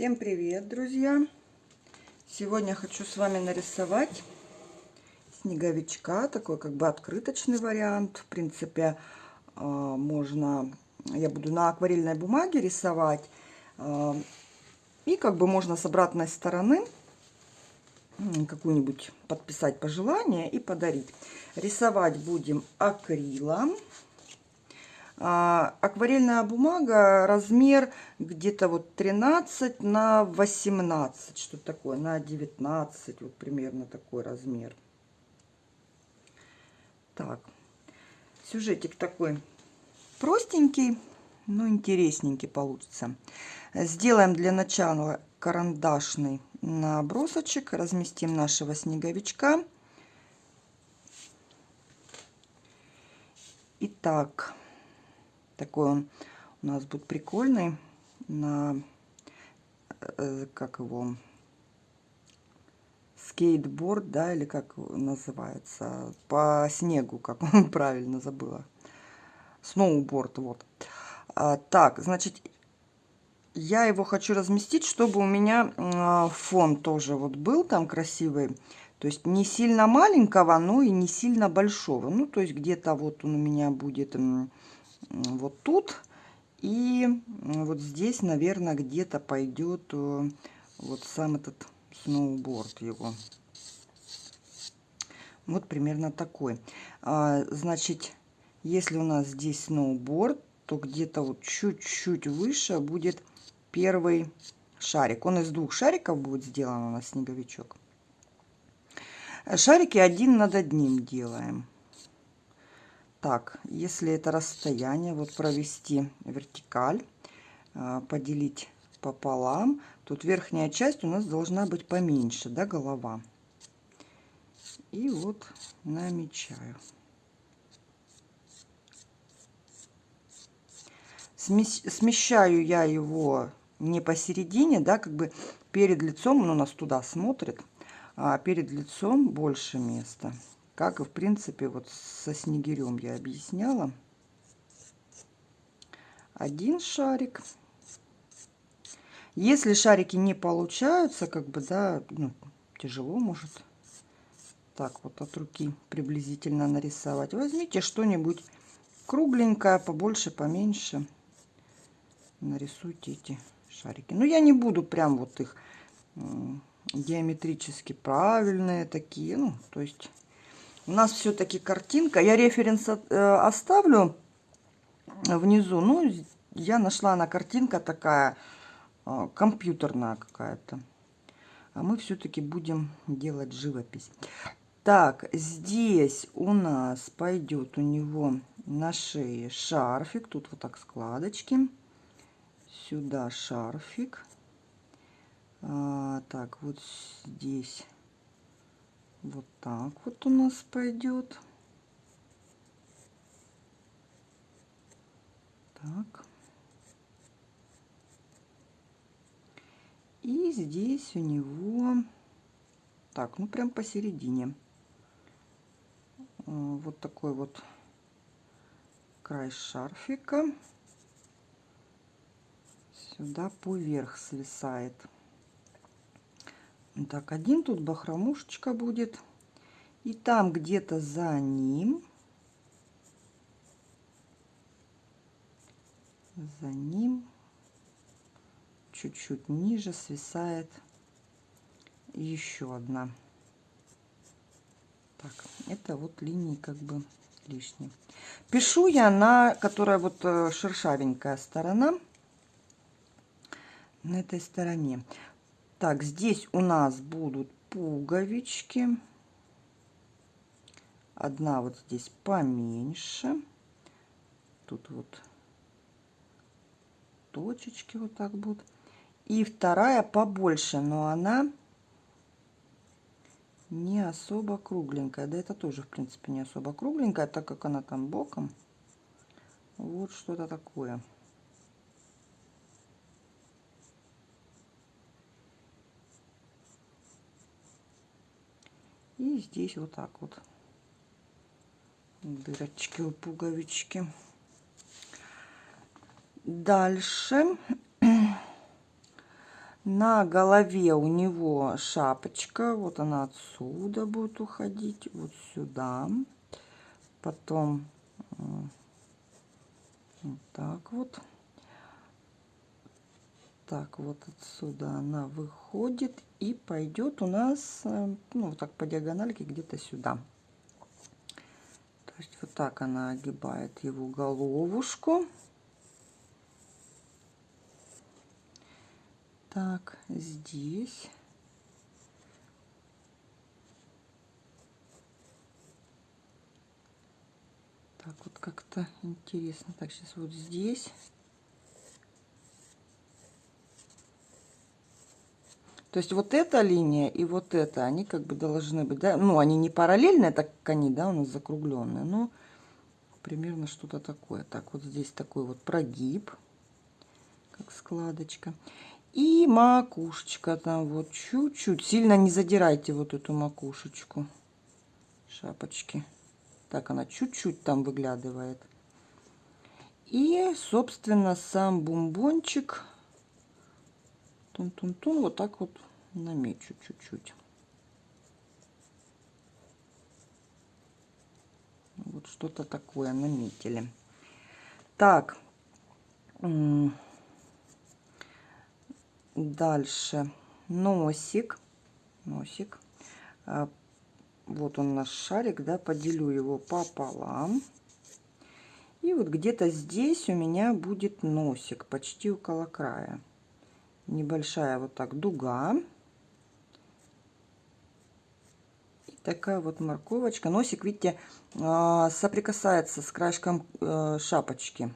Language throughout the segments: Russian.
Всем привет, друзья! Сегодня хочу с вами нарисовать снеговичка, такой как бы открыточный вариант. В принципе, а, можно, я буду на акварельной бумаге рисовать. А, и как бы можно с обратной стороны какую-нибудь подписать пожелание и подарить. Рисовать будем акрилом. А, акварельная бумага, размер где-то вот 13 на 18, что такое, на 19, вот примерно такой размер. Так, сюжетик такой простенький, но интересненький получится. Сделаем для начала карандашный набросочек, разместим нашего снеговичка. Итак, такой он у нас будет прикольный на, э, как его, скейтборд, да, или как называется, по снегу, как он правильно забыла. Сноуборд, вот. А, так, значит, я его хочу разместить, чтобы у меня а, фон тоже вот был там красивый. То есть не сильно маленького, но и не сильно большого. Ну, то есть где-то вот он у меня будет вот тут. И вот здесь, наверное, где-то пойдет э, вот сам этот сноуборд его. Вот примерно такой. А, значит, если у нас здесь сноуборд, то где-то вот чуть-чуть выше будет первый шарик. Он из двух шариков будет сделан у нас снеговичок. Шарики один над одним делаем. Так, если это расстояние, вот провести вертикаль, а, поделить пополам, тут верхняя часть у нас должна быть поменьше, да, голова. И вот намечаю. Смещаю я его не посередине, да, как бы перед лицом, он у нас туда смотрит, а перед лицом больше места как и в принципе вот со снегирем я объясняла. Один шарик. Если шарики не получаются, как бы, да, ну, тяжело может так вот от руки приблизительно нарисовать. Возьмите что-нибудь кругленькое, побольше, поменьше. Нарисуйте эти шарики. Но я не буду прям вот их диаметрически правильные такие, ну, то есть у нас все-таки картинка. Я референс э, оставлю внизу. Ну, я нашла на картинка такая э, компьютерная какая-то. А мы все-таки будем делать живопись. Так, здесь у нас пойдет у него на шее шарфик. Тут вот так складочки. Сюда шарфик. А, так, вот здесь вот так вот у нас пойдет. Так. И здесь у него, так, ну прям посередине. Э, вот такой вот край шарфика. Сюда поверх свисает. Так, один тут бахромушечка будет. И там где-то за ним, за ним, чуть-чуть ниже свисает еще одна. Так, это вот линии как бы лишние. Пишу я на, которая вот э, шершавенькая сторона, на этой стороне. Так, здесь у нас будут пуговички. Одна вот здесь поменьше. Тут вот точечки вот так будут. И вторая побольше, но она не особо кругленькая. Да это тоже, в принципе, не особо кругленькая, так как она там боком. Вот что-то такое. И здесь вот так вот дырочки у пуговички. Дальше На голове у него шапочка. Вот она отсюда будет уходить. Вот сюда. Потом вот так вот. Так, вот отсюда она выходит и пойдет у нас, э, ну, вот так по диагональке где-то сюда. То есть вот так она огибает его головушку. Так, здесь. Так, вот как-то интересно. Так, сейчас вот здесь. То есть вот эта линия и вот эта, они как бы должны быть, да, ну, они не параллельные, так как они, да, у нас закругленные, но примерно что-то такое. Так, вот здесь такой вот прогиб, как складочка. И макушечка там вот чуть-чуть. Сильно не задирайте вот эту макушечку шапочки. Так, она чуть-чуть там выглядывает. И, собственно, сам бомбончик тун-тун-тун вот так вот намечу чуть-чуть. Вот что-то такое наметили. Так. Дальше носик. Носик. А, вот он наш шарик, да, поделю его пополам. И вот где-то здесь у меня будет носик, почти около края небольшая вот так дуга. И такая вот морковочка. Носик, видите, а, соприкасается с краешком э, шапочки.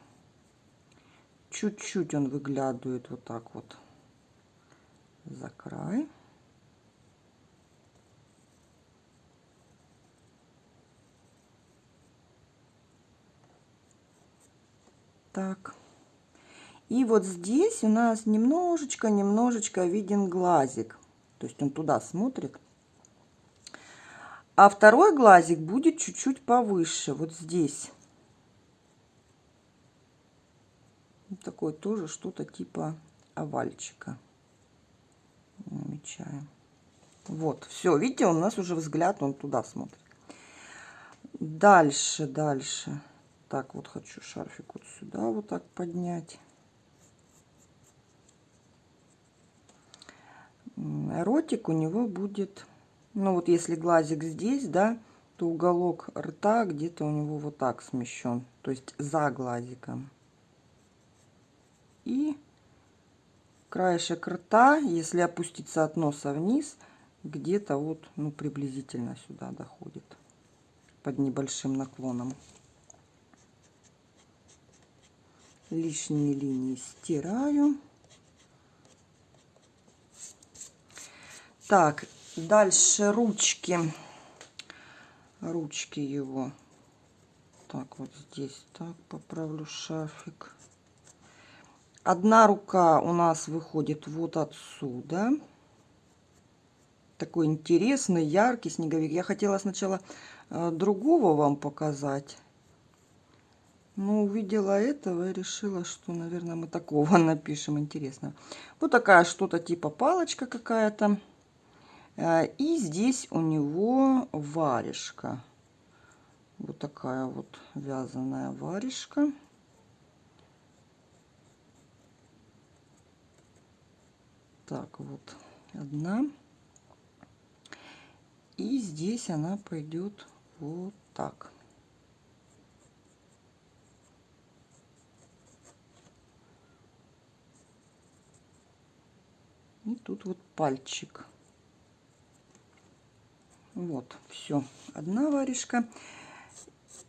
Чуть-чуть он выглядывает вот так вот за край. Так. И вот здесь у нас немножечко-немножечко виден глазик. То есть он туда смотрит. А второй глазик будет чуть-чуть повыше, вот здесь. Такой тоже что-то типа овальчика. Намечаем. Вот, все, видите, у нас уже взгляд, он туда смотрит. Дальше, дальше. Так, вот хочу шарфик вот сюда вот так поднять. Ротик у него будет, ну вот если глазик здесь, да, то уголок рта где-то у него вот так смещен, то есть за глазиком. И краешек рта, если опуститься от носа вниз, где-то вот, ну, приблизительно сюда доходит, под небольшим наклоном. Лишние линии стираю. Так, дальше ручки. Ручки его. Так, вот здесь так поправлю шарфик. Одна рука у нас выходит вот отсюда. Такой интересный, яркий снеговик. Я хотела сначала э, другого вам показать. Но увидела этого и решила, что, наверное, мы такого напишем. Интересно. Вот такая что-то типа палочка какая-то. Э, и здесь у него варежка. Вот такая вот вязаная варежка. Так, вот одна. И здесь она пойдет вот так. И тут вот пальчик. Вот, все. Одна варежка,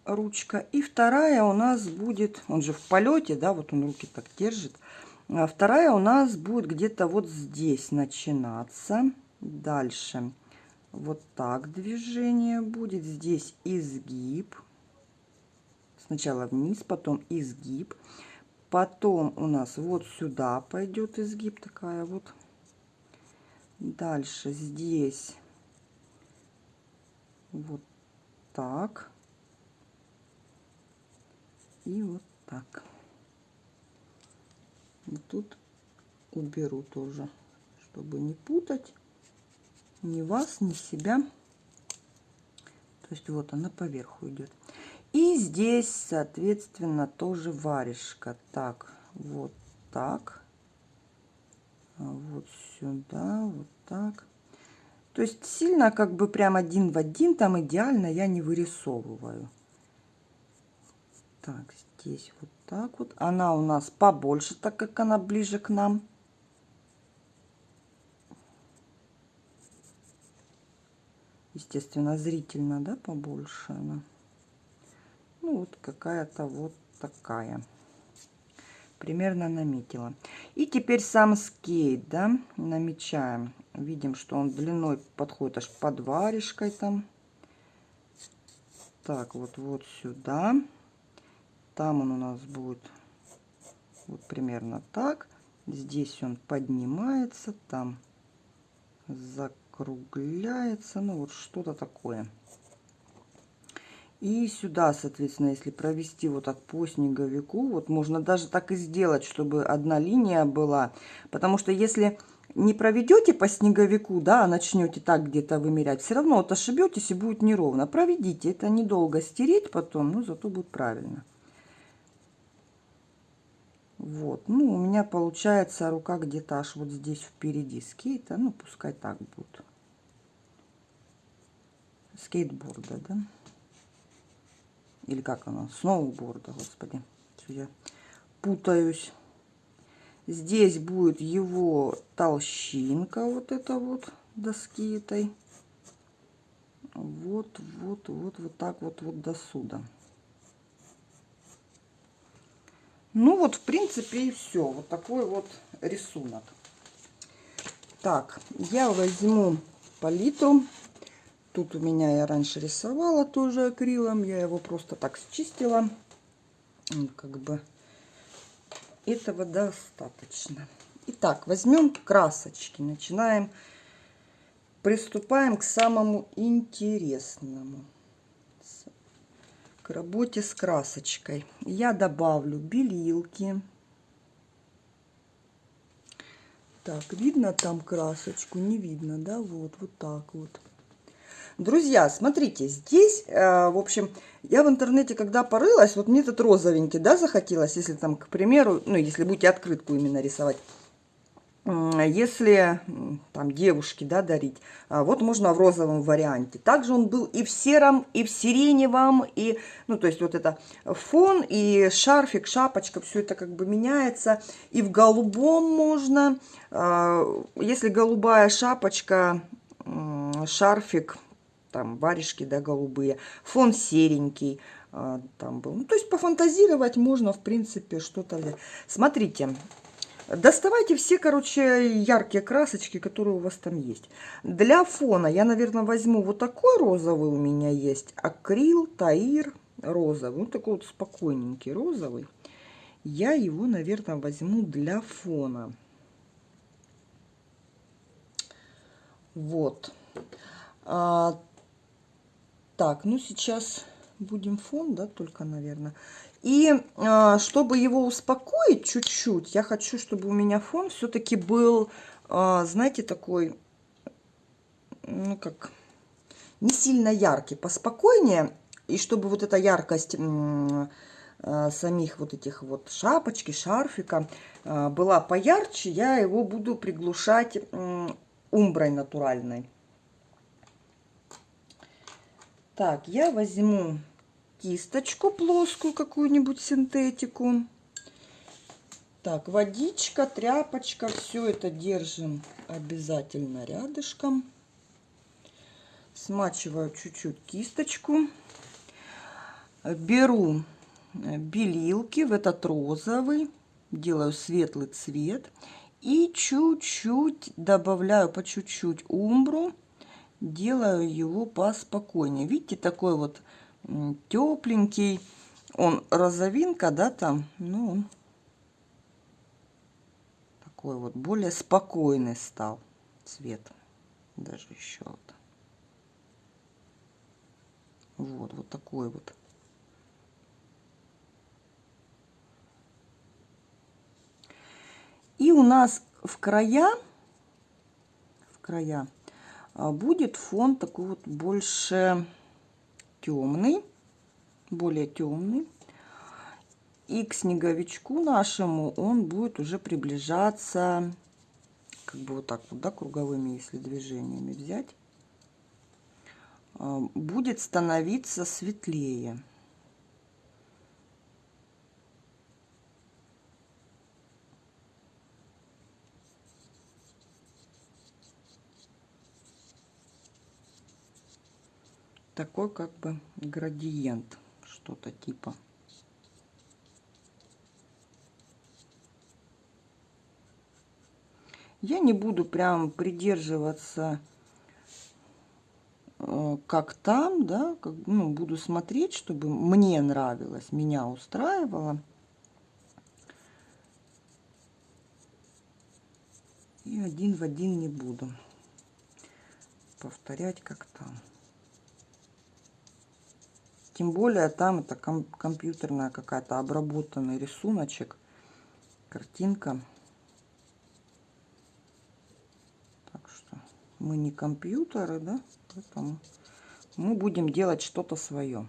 ручка. И вторая у нас будет, он же в полете, да, вот он руки так держит. А вторая у нас будет где-то вот здесь начинаться. Дальше вот так движение будет. Здесь изгиб. Сначала вниз, потом изгиб. Потом у нас вот сюда пойдет изгиб такая вот. Дальше здесь вот так и вот так. И тут уберу тоже, чтобы не путать ни вас, ни себя. То есть вот она поверху идет. И здесь, соответственно, тоже варежка. Так, вот так. А вот сюда, вот так. То есть сильно как бы прям один в один, там идеально я не вырисовываю. Так, здесь вот так вот. Она у нас побольше, так как она ближе к нам. Естественно, зрительно, да, побольше она. Ну, вот какая-то вот такая. Примерно наметила. И теперь сам скейт, да, намечаем. Видим, что он длиной подходит аж под варежкой там. Так, вот, вот сюда. Там он у нас будет вот примерно так. Здесь он поднимается, там закругляется. Ну, вот что-то такое. И сюда, соответственно, если провести вот так по снеговику, вот можно даже так и сделать, чтобы одна линия была. Потому что если не проведете по снеговику, да, а начнете так где-то вымерять, все равно вот ошибетесь и будет неровно. Проведите, это недолго стереть потом, но зато будет правильно. Вот, ну, у меня получается рука где-то аж вот здесь впереди скейта. Ну, пускай так будет. Скейтборда, да? Или как оно? Сноуборда, господи. Я путаюсь. Здесь будет его толщинка, вот эта вот доски этой. Вот, вот, вот, вот так вот, вот до сюда. Ну вот, в принципе, и все. Вот такой вот рисунок. Так, я возьму палитру. Тут у меня я раньше рисовала тоже акрилом. Я его просто так счистила. Как бы этого достаточно. Итак, возьмем красочки. Начинаем. Приступаем к самому интересному к работе с красочкой. Я добавлю белилки. Так, видно там красочку? Не видно, да? Вот, вот так вот. Друзья, смотрите, здесь, э, в общем, я в интернете, когда порылась, вот мне этот розовенький, да, захотелось, если там, к примеру, ну, если будете открытку именно рисовать, если там девушке да, дарить, а, вот можно в розовом варианте. Также он был и в сером, и в сиреневом, и, ну, то есть вот это фон, и шарфик, шапочка, все это как бы меняется. И в голубом можно, а, если голубая шапочка, шарфик, там варежки, да, голубые, фон серенький, а, там был. Ну, то есть пофантазировать можно, в принципе, что-то. Смотрите, Доставайте все, короче, яркие красочки, которые у вас там есть. Для фона я, наверное, возьму вот такой розовый у меня есть. Акрил, Таир, розовый. Вот такой вот спокойненький розовый. Я его, наверное, возьму для фона. Вот. А, так, ну сейчас будем фон, да, только, наверное. И а, чтобы его успокоить чуть-чуть, я хочу, чтобы у меня фон все-таки был, а, знаете, такой, ну как, не сильно яркий, поспокойнее. И чтобы вот эта яркость а, самих вот этих вот шапочки, шарфика была поярче, я его буду приглушать умброй натуральной. Так, я возьму кисточку плоскую, какую-нибудь синтетику. Так, водичка, тряпочка, все это держим обязательно рядышком. Смачиваю чуть-чуть кисточку. Беру белилки в этот розовый, делаю светлый цвет. И чуть-чуть добавляю по чуть-чуть умбру, делаю его поспокойнее. Видите, такой вот тепленький. Он розовинка, да, там, ну, такой вот более спокойный стал цвет. Даже еще вот. Вот, вот такой вот. И у нас в края края. А будет фон такой вот больше темный, более темный. И к снеговичку нашему он будет уже приближаться, как бы вот так вот, да, круговыми, если движениями взять, а, будет становиться светлее. Такой как бы градиент, что-то типа. Я не буду прям придерживаться э, как там, да, как, ну, буду смотреть, чтобы мне нравилось, меня устраивало. И один в один не буду повторять как там. Тем более там это ком компьютерная какая-то обработанный рисуночек, картинка. Так что мы не компьютеры, да, поэтому мы будем делать что-то свое.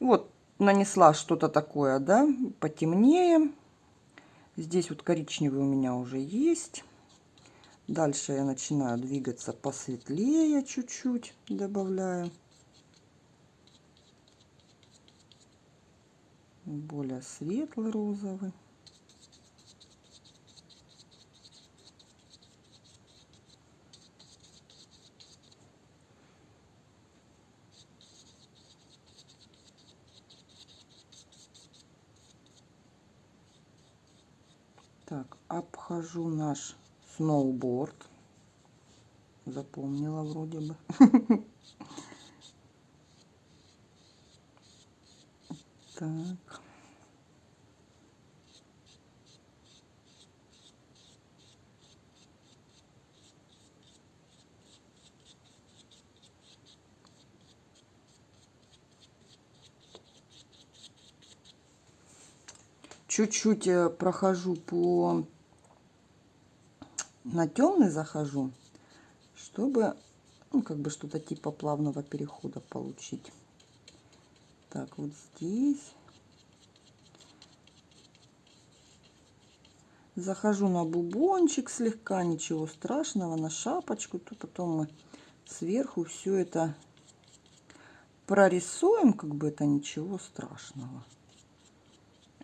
Вот нанесла что-то такое, да, потемнее. Здесь вот коричневый у меня уже есть. Дальше я начинаю двигаться посветлее чуть-чуть, добавляю. Более светлый розовый. Так, обхожу наш сноуборд. Запомнила вроде бы. Так. Чуть-чуть э, прохожу по... На темный захожу, чтобы, ну, как бы что-то типа плавного перехода получить. Так, вот здесь. Захожу на бубончик слегка, ничего страшного, на шапочку. То потом мы сверху все это прорисуем, как бы это ничего страшного.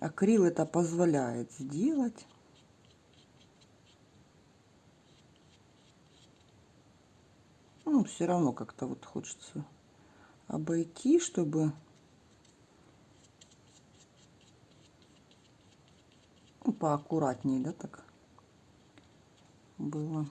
Акрил это позволяет сделать. Ну, все равно как-то вот хочется обойти, чтобы Ну, поаккуратнее, да, так было.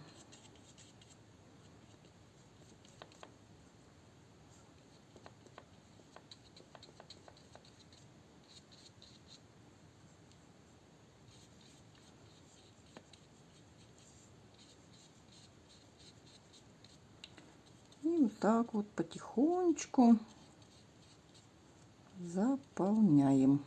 И вот так вот потихонечку заполняем.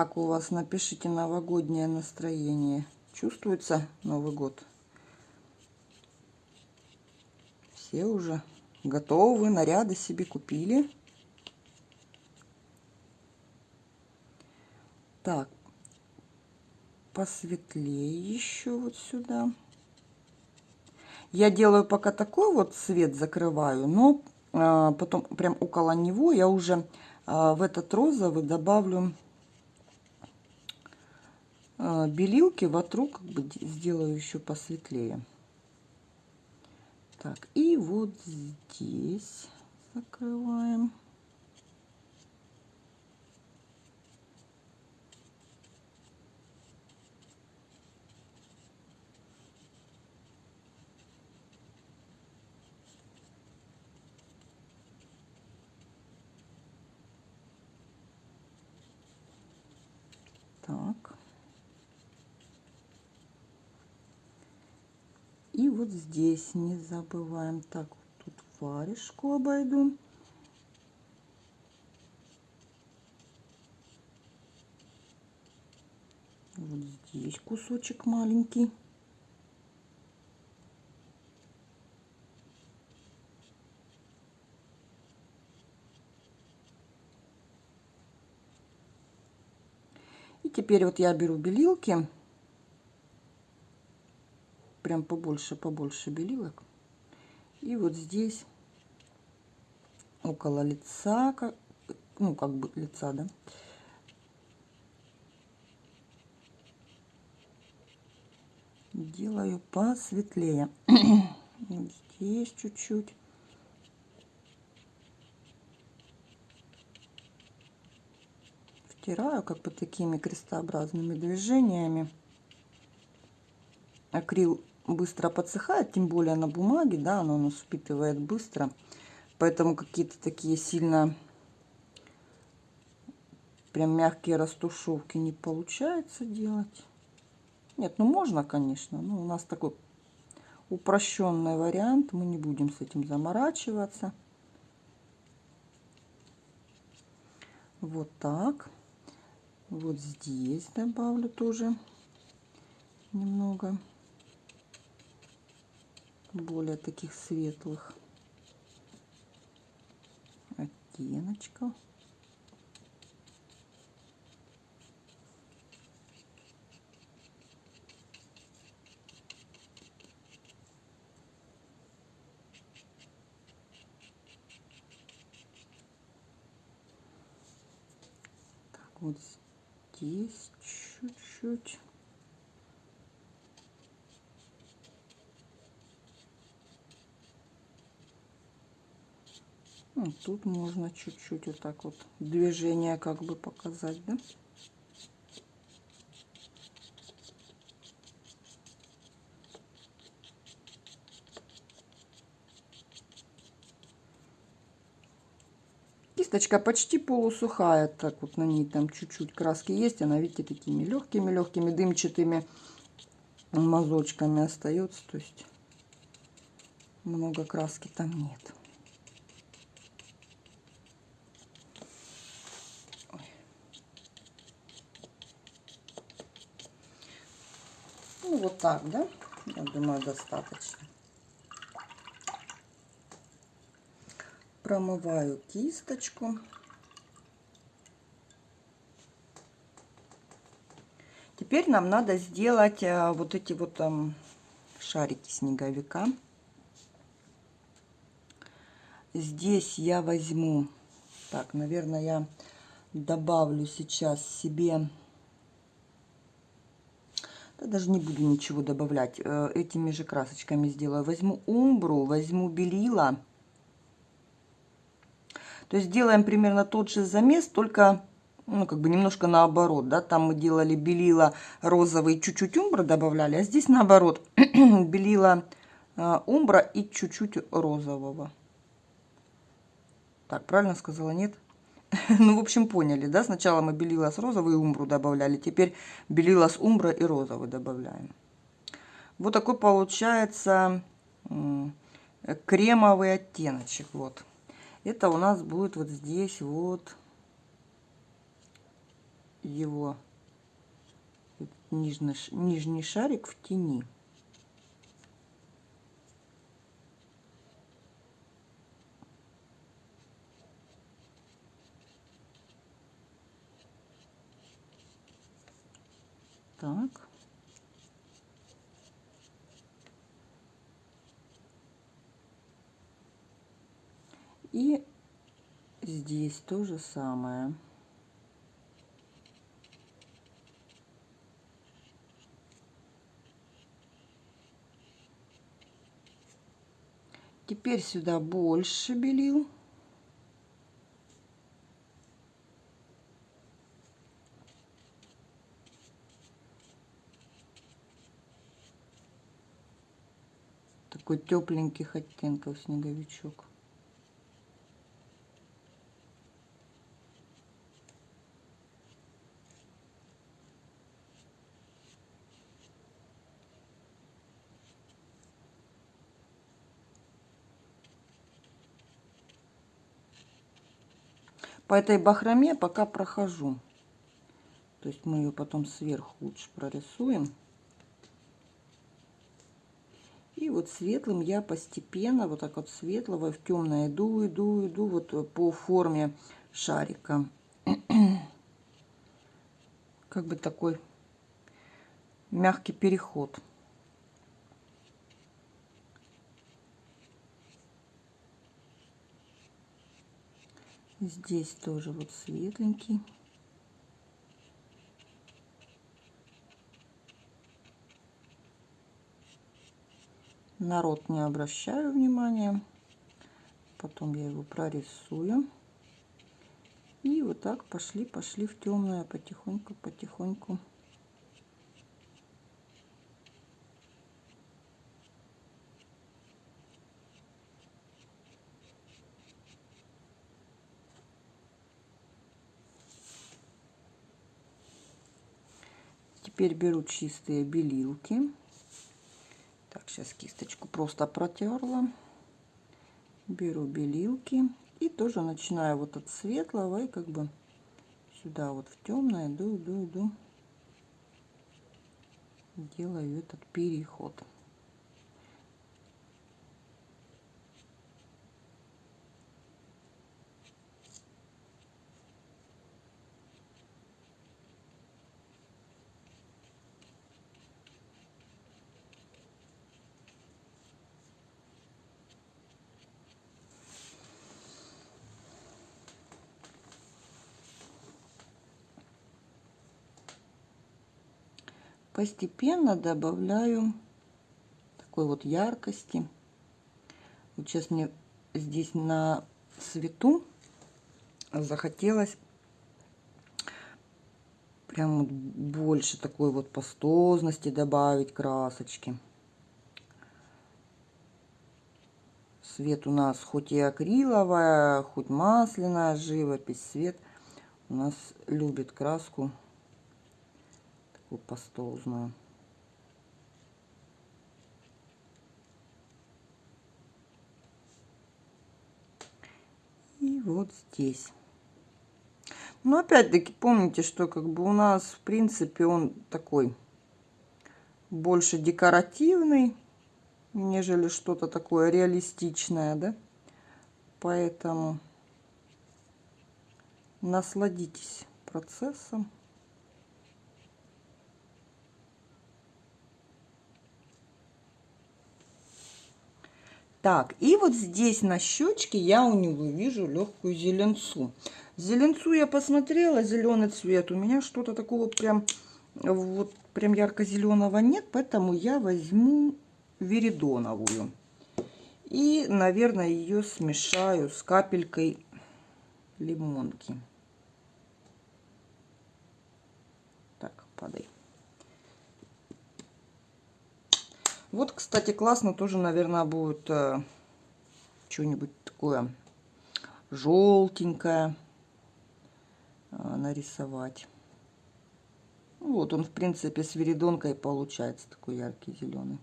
Как у вас? Напишите новогоднее настроение. Чувствуется Новый год? Все уже готовы, наряды себе купили. Так, посветлее еще вот сюда. Я делаю пока такой вот цвет, закрываю, но а, потом прям около него я уже а, в этот розовый добавлю белилки вокруг сделаю еще посветлее. Так, и вот здесь закрываем. Так. Вот здесь не забываем. Так, тут варежку обойду. Вот здесь кусочек маленький. И теперь вот я беру белилки, прям побольше, побольше белилок. И вот здесь около лица, как, ну как бы лица, да, делаю посветлее. Здесь чуть-чуть. Втираю как бы такими крестообразными движениями. Акрил быстро подсыхает, тем более на бумаге, да, оно у нас впитывает быстро. Поэтому какие-то такие сильно прям мягкие растушевки не получается делать. Нет, ну можно, конечно, но у нас такой упрощенный вариант, мы не будем с этим заморачиваться. Вот так. Вот здесь добавлю тоже немного более таких светлых оттеночков. вот здесь чуть-чуть. Ну, тут можно чуть-чуть вот так вот движение как бы показать, да? Кисточка почти полусухая, так вот на ней там чуть-чуть краски есть. Она, видите, такими легкими-легкими дымчатыми мазочками остается. То есть много краски там нет. Ну, вот так, да? Я думаю, достаточно. промываю кисточку. Теперь нам надо сделать э, вот эти вот там шарики снеговика. Здесь я возьму, так, наверное, я добавлю сейчас себе, да, даже не буду ничего добавлять, э, этими же красочками сделаю. Возьму умбру, возьму белила то есть делаем примерно тот же замес, только ну, как бы немножко наоборот, да, там мы делали белила розовый, чуть-чуть умбра добавляли, а здесь наоборот, белила э, умбра и чуть-чуть розового. Так, правильно сказала, нет? ну, в общем, поняли, да, сначала мы белила с розовой умбру добавляли, теперь белила с умбра и розовый добавляем. Вот такой получается кремовый оттеночек, вот это у нас будет вот здесь вот его нижний, нижний шарик в тени. Так. И здесь то же самое. Теперь сюда больше белил. Такой тепленьких оттенков снеговичок. по этой бахроме пока прохожу. То есть мы ее потом сверху лучше прорисуем. И вот светлым я постепенно, вот так вот светлого в темное иду, иду, иду вот по форме шарика. Как бы такой мягкий переход. Здесь тоже вот светленький. Народ не обращаю внимания. Потом я его прорисую. И вот так пошли, пошли в темное потихоньку, потихоньку. Теперь беру чистые белилки. Так, сейчас кисточку просто протерла. Беру белилки и тоже начинаю вот от светлого и как бы сюда вот в темное иду, иду, иду. Делаю этот переход. Постепенно добавляю такой вот яркости. Вот сейчас мне здесь на свету захотелось прям больше такой вот пастозности добавить красочки. Свет у нас хоть и акриловая, хоть масляная живопись, свет у нас любит краску такую пастозную. И вот здесь. Но опять-таки помните, что как бы у нас в принципе он такой больше декоративный, нежели что-то такое реалистичное, да? Поэтому насладитесь процессом. Так, и вот здесь на щечке я у него вижу легкую зеленцу. Зеленцу я посмотрела, зеленый цвет. У меня что-то такого прям, вот прям ярко-зеленого нет, поэтому я возьму веридоновую. И, наверное, ее смешаю с капелькой лимонки. Так, падай. Вот, кстати, классно тоже, наверное, будет э, что-нибудь такое желтенькое э, нарисовать. Вот он, в принципе, с веридонкой получается такой яркий зеленый.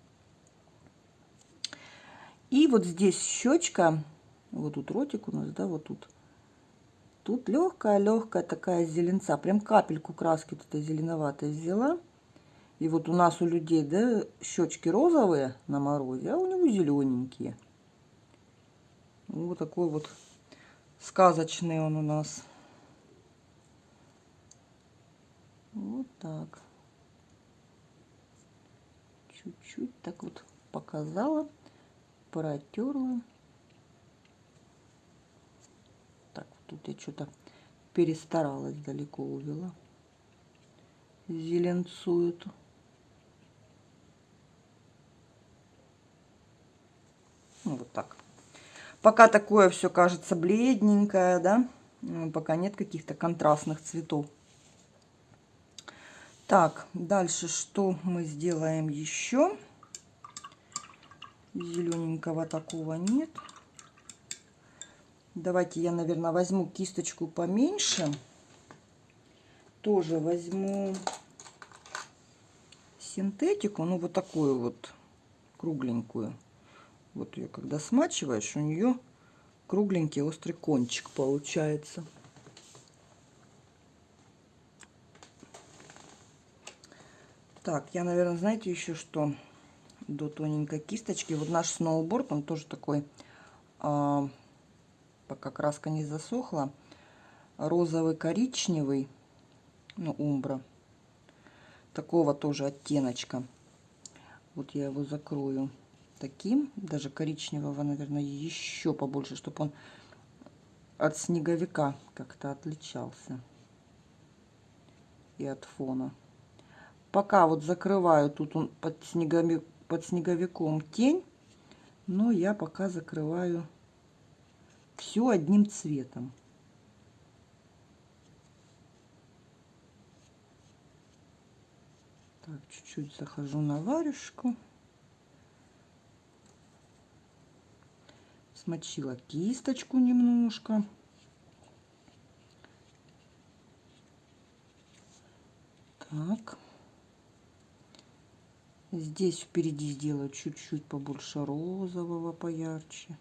И вот здесь щечка, вот тут ротик у нас, да, вот тут. Тут легкая-легкая такая зеленца, прям капельку краски вот этой зеленоватой взяла. И вот у нас у людей, да, щечки розовые на морозе, а у него зелененькие. Вот такой вот сказочный он у нас. Вот так. Чуть-чуть так вот показала, протерла. Так, тут я что-то перестаралась, далеко увела. Зеленцу эту. Ну, вот так. Пока такое все кажется бледненькое, да, ну, пока нет каких-то контрастных цветов. Так, дальше что мы сделаем еще? Зелененького такого нет. Давайте я, наверное, возьму кисточку поменьше. Тоже возьму синтетику, ну вот такую вот кругленькую. Вот ее когда смачиваешь, у нее кругленький острый кончик получается. Так, я, наверное, знаете еще что? До тоненькой кисточки. Вот наш сноуборд, он тоже такой, а, пока краска не засохла, розовый-коричневый, ну, умбра. Такого тоже оттеночка. Вот я его закрою таким, даже коричневого, наверное, еще побольше, чтобы он от снеговика как-то отличался и от фона. Пока вот закрываю, тут он под, снеговик, под снеговиком тень, но я пока закрываю все одним цветом. Так, чуть-чуть захожу на варежку. Смочила кисточку немножко. Так. Здесь впереди сделаю чуть-чуть побольше розового, поярче.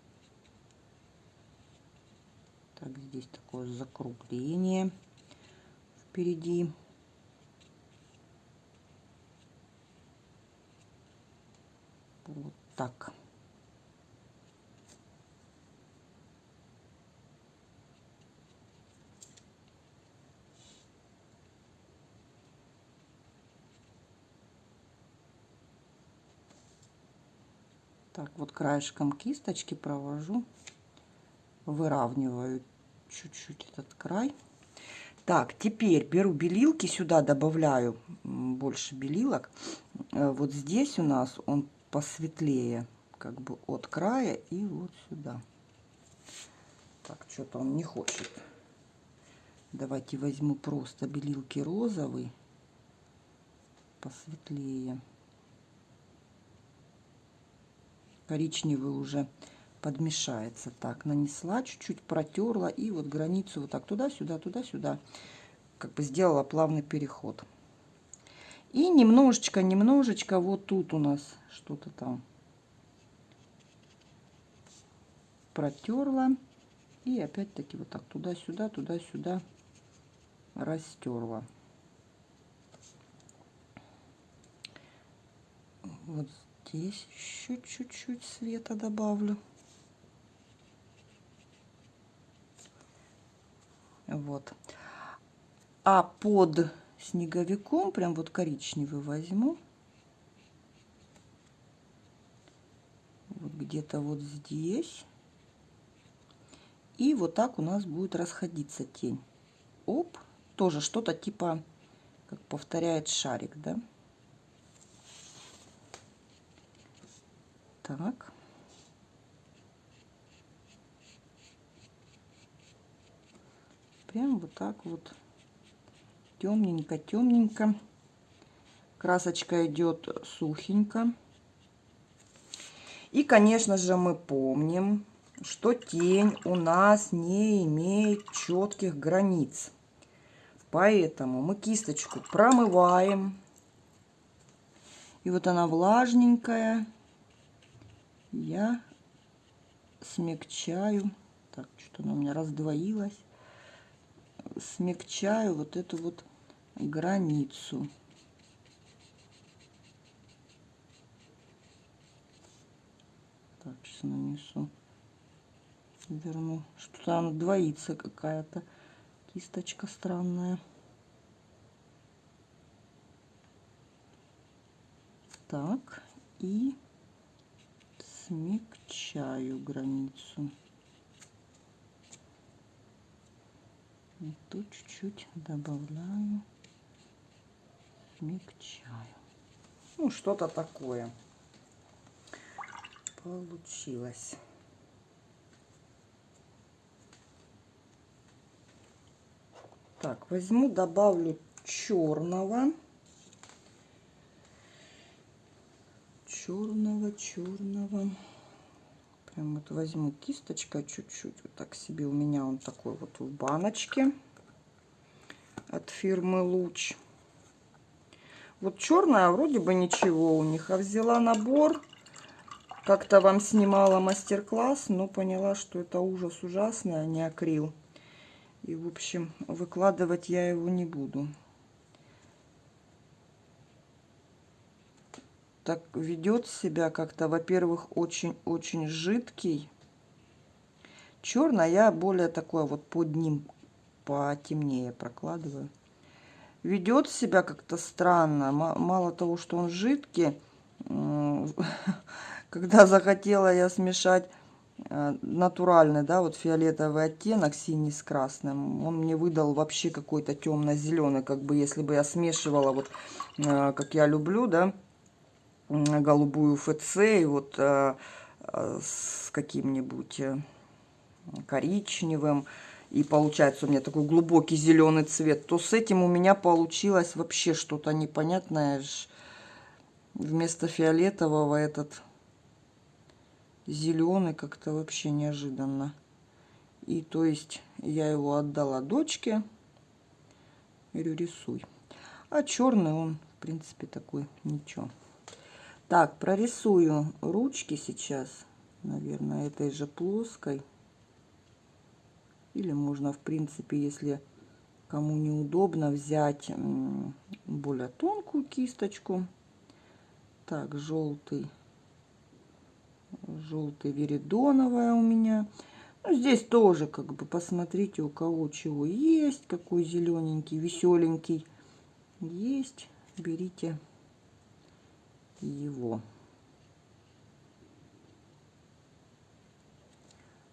Так, здесь такое закругление впереди. Вот так. Так, вот краешком кисточки провожу, выравниваю чуть-чуть этот край. Так, теперь беру белилки, сюда добавляю больше белилок. Э, вот здесь у нас он посветлее, как бы от края и вот сюда. Так, что-то он не хочет. Давайте возьму просто белилки розовый, посветлее коричневый уже подмешается. Так, нанесла, чуть-чуть протерла и вот границу вот так туда-сюда, туда-сюда. Как бы сделала плавный переход. И немножечко, немножечко вот тут у нас что-то там протерла. И опять-таки вот так туда-сюда, туда-сюда растерла. Вот здесь еще чуть-чуть света добавлю. Вот. А под снеговиком прям вот коричневый возьму. Вот где-то вот здесь. И вот так у нас будет расходиться тень. Оп, тоже что-то типа, как повторяет шарик, да? Так. Прям вот так вот темненько, темненько. Красочка идет сухенько. И, конечно же, мы помним, что тень у нас не имеет четких границ. Поэтому мы кисточку промываем. И вот она влажненькая я смягчаю, так, что она у меня раздвоилась, смягчаю вот эту вот границу. Так, сейчас нанесу, верну, что-то она двоится какая-то, кисточка странная. Так, и смягчаю границу. И тут чуть-чуть добавляю, смягчаю. Ну, что-то такое получилось. Так, возьму, добавлю черного. Черного, черного. Прям вот возьму кисточка чуть-чуть, вот так себе. У меня он такой вот в баночке от фирмы Луч. Вот черная вроде бы ничего у них. А взяла набор. Как-то вам снимала мастер-класс, но поняла, что это ужас ужасный, а не акрил. И, в общем, выкладывать я его не буду. Так ведет себя как-то, во-первых, очень-очень жидкий. Черный я более такое вот под ним потемнее прокладываю. Ведет себя как-то странно. Мало того, что он жидкий, когда захотела я смешать э, натуральный, да, вот фиолетовый оттенок синий с красным, он мне выдал вообще какой-то темно-зеленый, как бы если бы я смешивала вот, э, как я люблю, да, голубую ФЦ и вот э, с каким-нибудь коричневым, и получается у меня такой глубокий зеленый цвет, то с этим у меня получилось вообще что-то непонятное, вместо фиолетового этот зеленый как-то вообще неожиданно. И то есть я его отдала дочке. Говорю, рисуй. А черный он, в принципе, такой ничего. Так, прорисую ручки сейчас, наверное, этой же плоской. Или можно, в принципе, если кому неудобно, взять более тонкую кисточку так, желтый. Желтый веридоновая у меня. Ну, здесь тоже, как бы, посмотрите, у кого чего есть. Какой зелененький, веселенький. Есть. Берите его.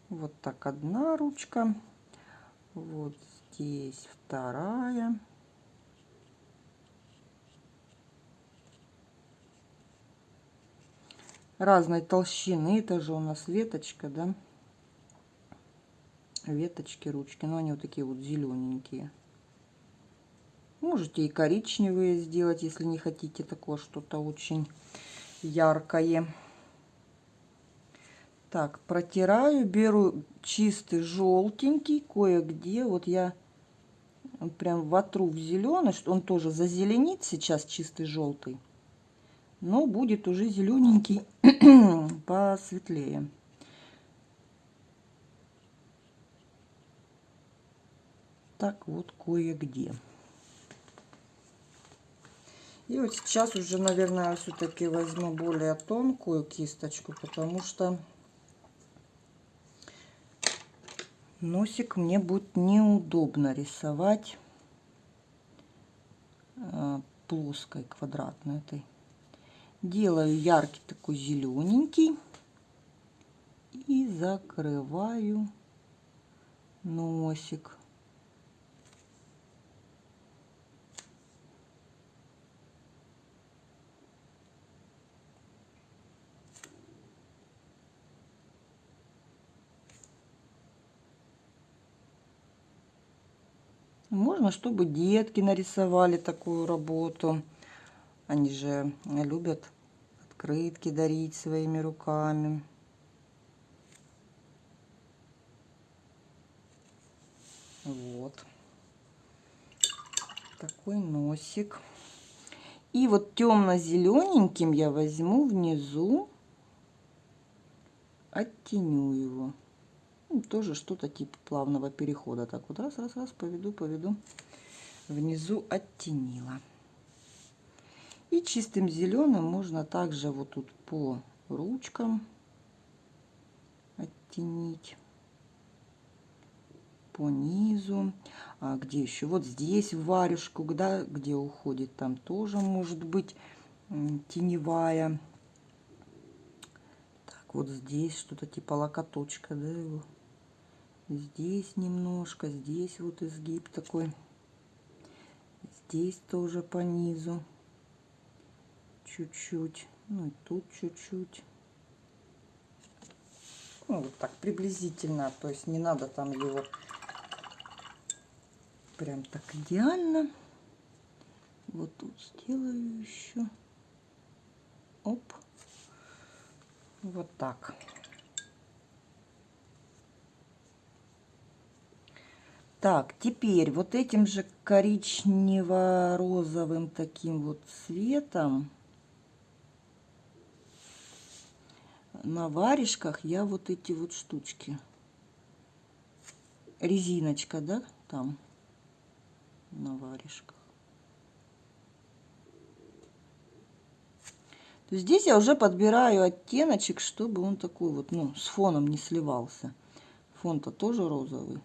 Вот так одна ручка. Вот здесь вторая. разной толщины. Это же у нас веточка, да? Веточки, ручки. Но они вот такие вот зелененькие. Можете и коричневые сделать, если не хотите такое что-то очень яркое. Так, протираю, беру чистый желтенький, кое-где. Вот я прям вотру в зеленый, что он тоже зазеленит сейчас чистый желтый но будет уже зелененький посветлее. Так вот кое-где. И вот сейчас уже, наверное, все-таки возьму более тонкую кисточку, потому что носик мне будет неудобно рисовать э, плоской, квадратной этой. Делаю яркий такой зелененький. И закрываю носик. Можно, чтобы детки нарисовали такую работу. Они же любят открытки дарить своими руками. Вот. Такой носик. И вот темно-зелененьким я возьму внизу, оттеню его. Ну, тоже что-то типа плавного перехода. Так вот раз, раз, раз, поведу, поведу. Внизу оттенила. И чистым зеленым можно также вот тут по ручкам оттенить по низу. А где еще? Вот здесь в варежку, да, где уходит, там тоже может быть теневая. Так, вот здесь что-то типа локоточка, да, его. Здесь немножко, здесь вот изгиб такой. Здесь тоже по низу чуть-чуть, ну и тут чуть-чуть. Ну, вот так приблизительно, то есть не надо там его прям так идеально. Вот тут сделаю еще. Оп. Вот так. Так, теперь вот этим же коричнево-розовым таким вот цветом на варежках я вот эти вот штучки. Резиночка, да, там на варежках. То Здесь я уже подбираю оттеночек, чтобы он такой вот, ну, с фоном не сливался. Фон-то тоже розовый.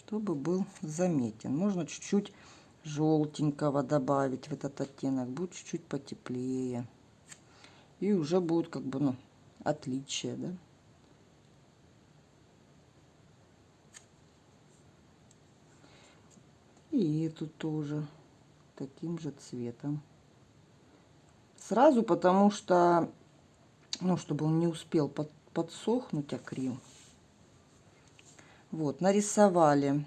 Чтобы был заметен. Можно чуть-чуть желтенького добавить в этот оттенок. Будет чуть-чуть потеплее. И уже будет как бы, ну, отличие, да. И эту тоже таким же цветом. Сразу, потому что, ну, чтобы он не успел под, подсохнуть акрил. Вот, нарисовали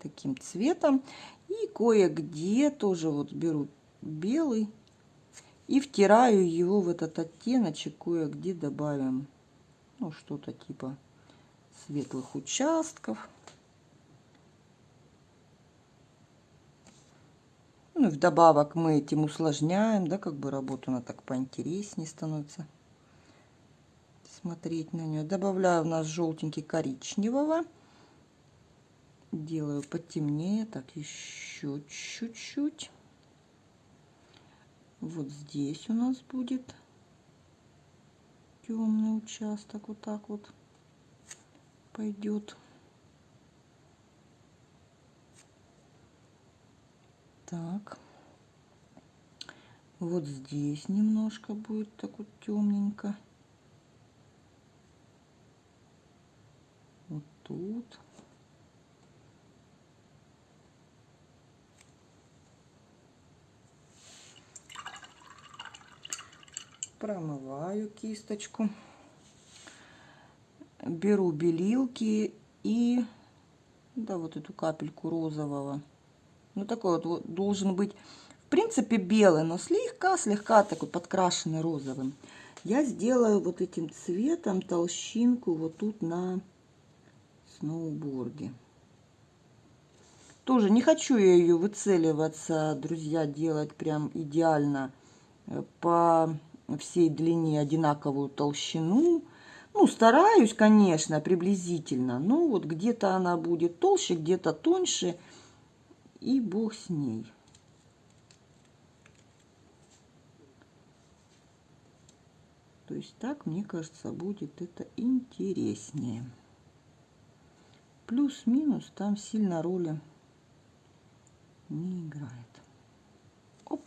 таким цветом. И кое-где тоже вот беру белый и втираю его в этот оттеночек. Кое-где добавим, ну, что-то типа светлых участков. Ну и вдобавок мы этим усложняем, да, как бы работу она так поинтереснее становится смотреть на нее. Добавляю у нас желтенький коричневого. Делаю потемнее, так еще чуть-чуть. Вот здесь у нас будет темный участок, вот так вот пойдет. Так. Вот здесь немножко будет так вот темненько. Вот тут. Промываю кисточку. Беру белилки и да, вот эту капельку розового ну, такой вот, вот должен быть, в принципе, белый, но слегка-слегка такой подкрашенный розовым. Я сделаю вот этим цветом толщинку вот тут на сноуборде. Тоже не хочу я ее выцеливаться, друзья, делать прям идеально э, по всей длине одинаковую толщину. Ну, стараюсь, конечно, приблизительно, но вот где-то она будет толще, где-то тоньше и бог с ней. То есть так, мне кажется, будет это интереснее. Плюс-минус там сильно роли не играет. Оп.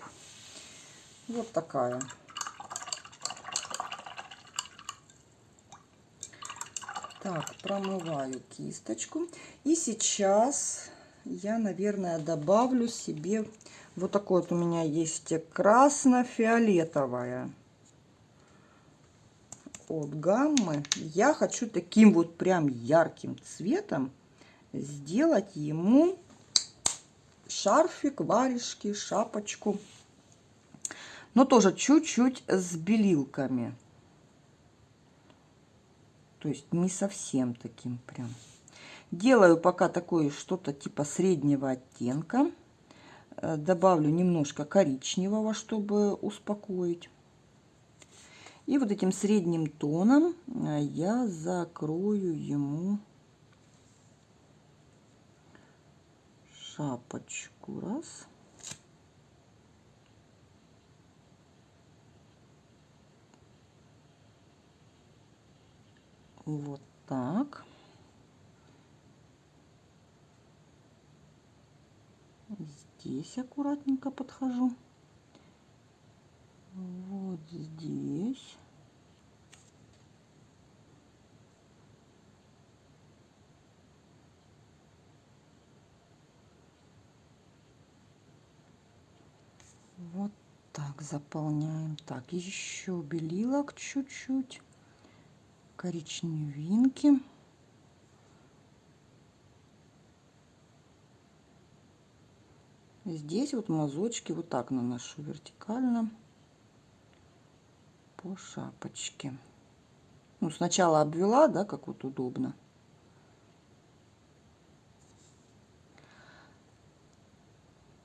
Вот такая. Так, промываю кисточку. И сейчас я, наверное, добавлю себе вот такой вот у меня есть красно-фиолетовая от гаммы. Я хочу таким вот прям ярким цветом сделать ему шарфик, варежки, шапочку. Но тоже чуть-чуть с белилками. То есть не совсем таким прям. Делаю пока такое что-то типа среднего оттенка. Э, добавлю немножко коричневого, чтобы успокоить. И вот этим средним тоном э, я закрою ему шапочку. Раз. Вот так. здесь аккуратненько подхожу. Вот здесь. Вот так заполняем. Так, еще белилок чуть-чуть. Коричневинки. Здесь вот мазочки вот так наношу вертикально по шапочке. Ну, сначала обвела, да, как вот удобно.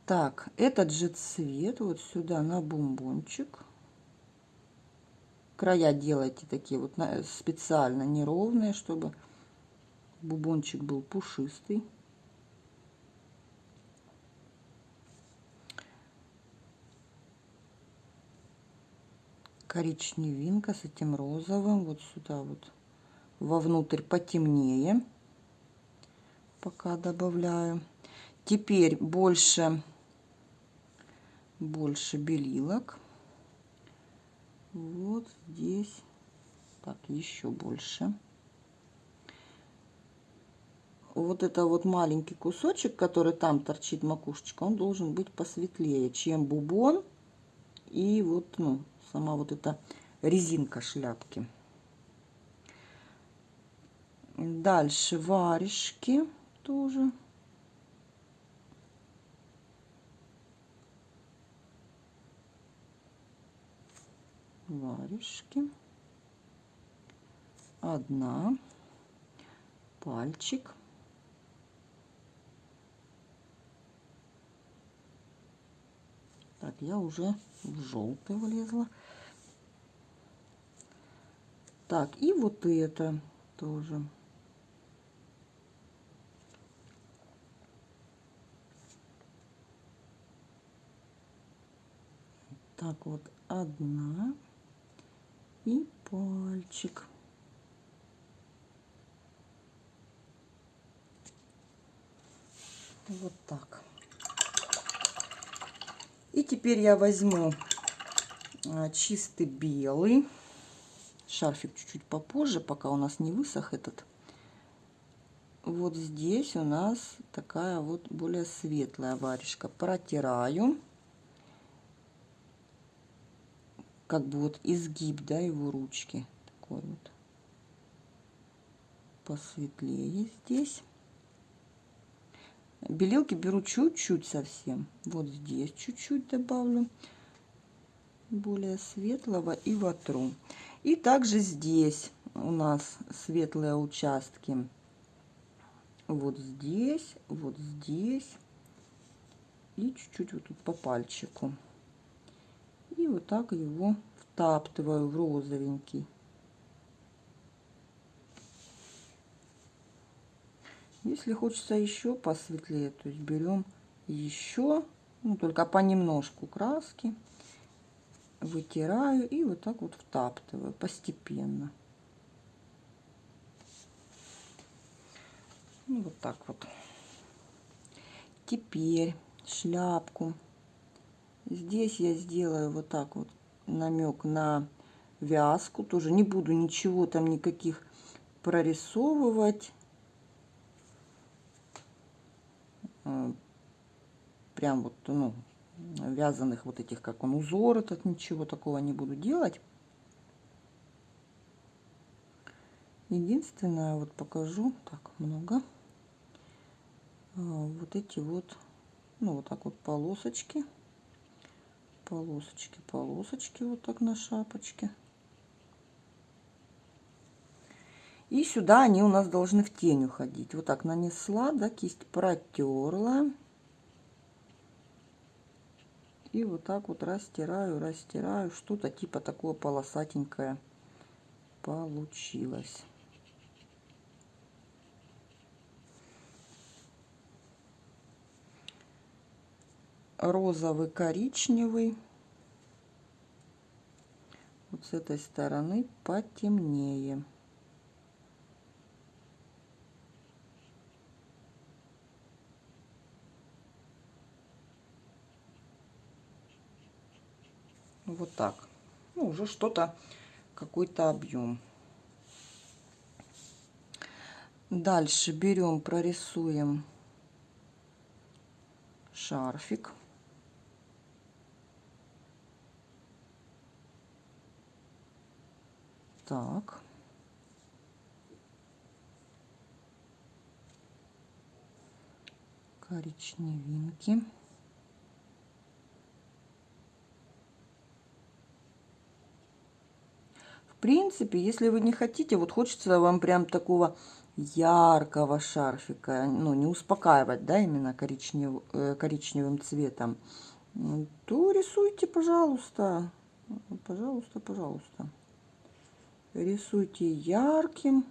Так, этот же цвет вот сюда на бомбончик. Края делайте такие вот специально неровные, чтобы бубончик был пушистый. Коричневинка с этим розовым. Вот сюда вот вовнутрь потемнее. Пока добавляю. Теперь больше, больше белилок. Вот здесь. Так, еще больше. Вот это вот маленький кусочек, который там торчит макушечка, он должен быть посветлее, чем бубон и вот, ну, сама вот эта резинка шляпки. Дальше варежки тоже. Варежки. Одна. Пальчик. Так, я уже в желтый влезла. Так, и вот это тоже. Так, вот одна и пальчик. Вот так. И теперь я возьму а, чистый белый. Шарфик чуть-чуть попозже, пока у нас не высох этот. Вот здесь у нас такая вот более светлая варежка. Протираю. Как бы вот изгиб, да, его ручки. Такой вот. Посветлее здесь. Белилки беру чуть-чуть совсем. Вот здесь чуть-чуть добавлю более светлого и вотру. И также здесь у нас светлые участки. Вот здесь, вот здесь. И чуть-чуть вот тут по пальчику. И вот так его втаптываю в розовенький. Если хочется еще посветлее, то есть берем еще, ну, только понемножку краски, вытираю и вот так вот втаптываю постепенно. Ну, вот так вот. Теперь шляпку. Здесь я сделаю вот так вот намек на вязку. Тоже не буду ничего там никаких прорисовывать. Э, прям вот, ну, вязаных вот этих, как он, узор этот, ничего такого не буду делать. Единственное, вот покажу, так, много, э, вот эти вот, ну, вот так вот полосочки, полосочки, полосочки, вот так на шапочке. И сюда они у нас должны в тень уходить. Вот так нанесла, да, кисть протерла. И вот так вот растираю, растираю. Что-то типа такое полосатенькое получилось. Розовый, коричневый. Вот с этой стороны потемнее. Вот так. Ну, уже что-то, какой-то объем. Дальше берем, прорисуем шарфик. Так. Коричневинки. Принципе, если вы не хотите, вот хочется вам прям такого яркого шарфика, ну, не успокаивать, да, именно коричнев, э, коричневым цветом, то рисуйте, пожалуйста, пожалуйста, пожалуйста. Рисуйте ярким.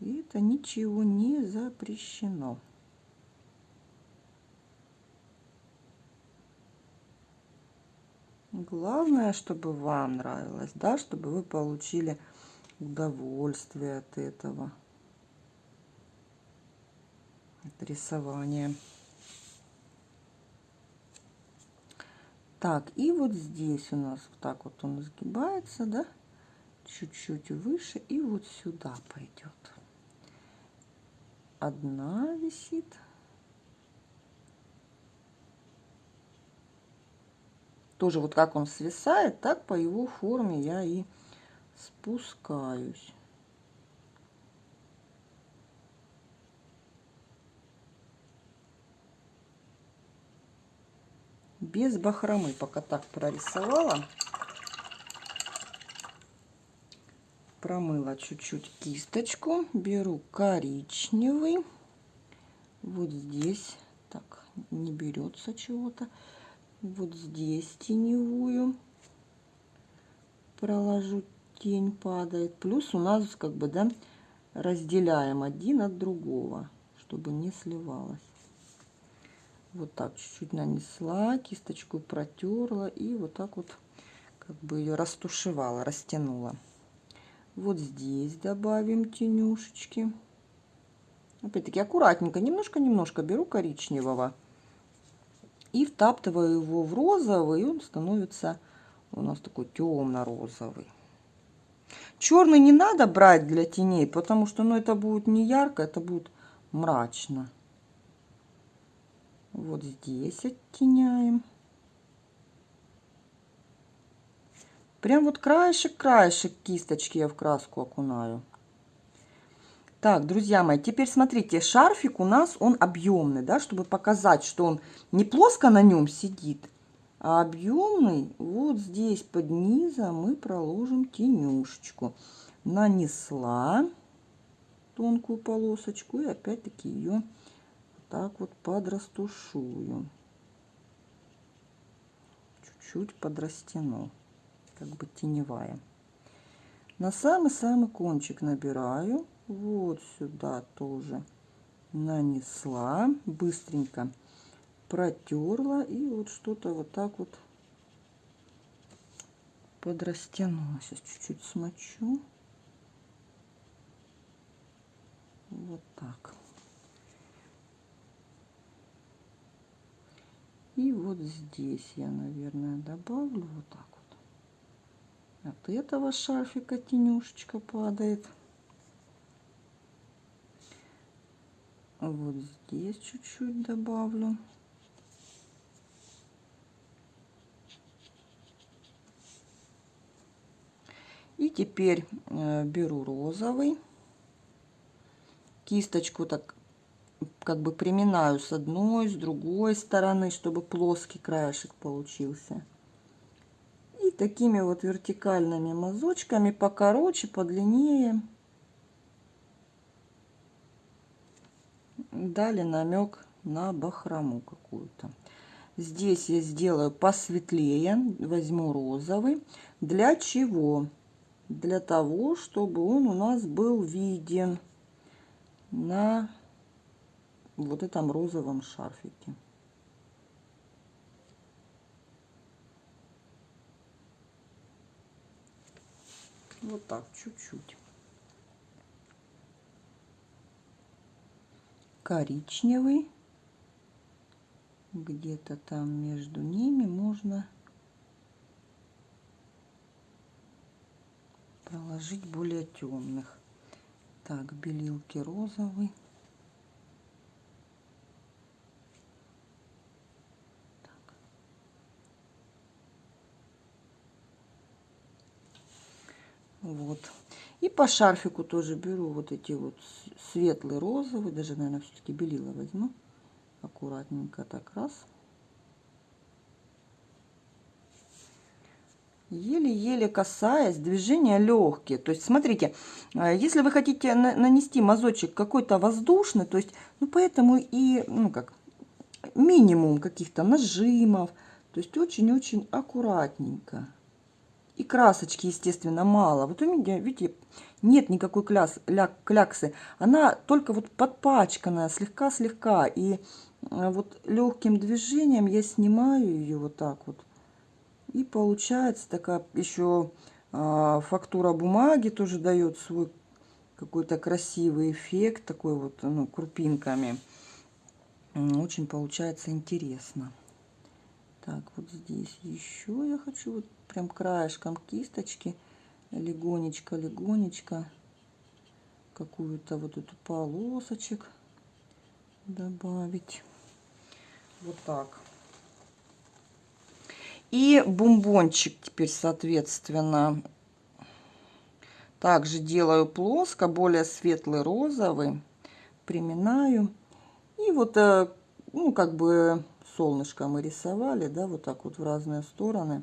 И это ничего не запрещено. Главное, чтобы вам нравилось, да, чтобы вы получили удовольствие от этого, от рисования. Так, и вот здесь у нас вот так вот он сгибается, да, чуть-чуть выше, и вот сюда пойдет. Одна висит. Тоже вот как он свисает, так по его форме я и спускаюсь. без бахромы пока так прорисовала. Промыла чуть-чуть кисточку беру коричневый. Вот здесь так не берется чего-то вот здесь теневую проложу тень падает плюс у нас как бы да разделяем один от другого чтобы не сливалось вот так чуть-чуть нанесла, кисточку протерла и вот так вот как бы ее растушевала, растянула. Вот здесь добавим тенюшечки. Опять-таки аккуратненько, немножко-немножко беру коричневого и втаптываю его в розовый, он становится у нас такой темно-розовый. Черный не надо брать для теней, потому что ну, это будет не ярко, это будет мрачно. Вот здесь оттеняем. Прям вот краешек-краешек кисточки я в краску окунаю. Так, друзья мои, теперь смотрите, шарфик у нас, он объемный, да, чтобы показать, что он не плоско на нем сидит, а объемный. Вот здесь под низом мы проложим тенюшечку. Нанесла тонкую полосочку и опять-таки ее так вот подрастушую. Чуть-чуть подрастяну, как бы теневая. На самый-самый кончик набираю. Вот сюда тоже нанесла. Быстренько протерла. И вот что-то вот так вот подрастянула. Сейчас чуть-чуть смочу. Вот так. И вот здесь я, наверное, добавлю вот так вот. От этого шарфика тенюшечка падает. Вот здесь чуть-чуть добавлю. И теперь э, беру розовый. Кисточку так как бы приминаю с одной, с другой стороны, чтобы плоский краешек получился. И такими вот вертикальными мазочками покороче, подлиннее. Дали намек на бахрому какую-то. Здесь я сделаю посветлее, возьму розовый. Для чего? Для того, чтобы он у нас был виден на вот этом розовом шарфике. Вот так, чуть-чуть. Коричневый. Где-то там между ними можно проложить более темных. Так, белилки розовый. Вот. И по шарфику тоже беру вот эти вот светлый розовый, даже, наверное, все-таки белила возьму. Аккуратненько так раз. Еле-еле касаясь, движения легкие. То есть, смотрите, а, если вы хотите нанести мазочек какой-то воздушный, то есть, ну, поэтому и, ну, как, минимум каких-то нажимов. То есть, очень-очень аккуратненько. И красочки, естественно, мало. Вот у меня, видите, нет никакой кляс, ля, кляксы. Она только вот подпачканная, слегка-слегка. И э, вот легким движением я снимаю ее вот так вот. И получается такая еще а, фактура бумаги тоже дает свой какой-то красивый эффект, такой вот, ну, крупинками. Очень получается интересно. Так, вот здесь еще я хочу вот прям краешком кисточки легонечко, легонечко какую-то вот эту полосочек добавить. Вот так. И бомбончик теперь, соответственно, также делаю плоско, более светлый розовый. Приминаю. И вот, э, ну, как бы солнышко мы рисовали, да, вот так вот в разные стороны.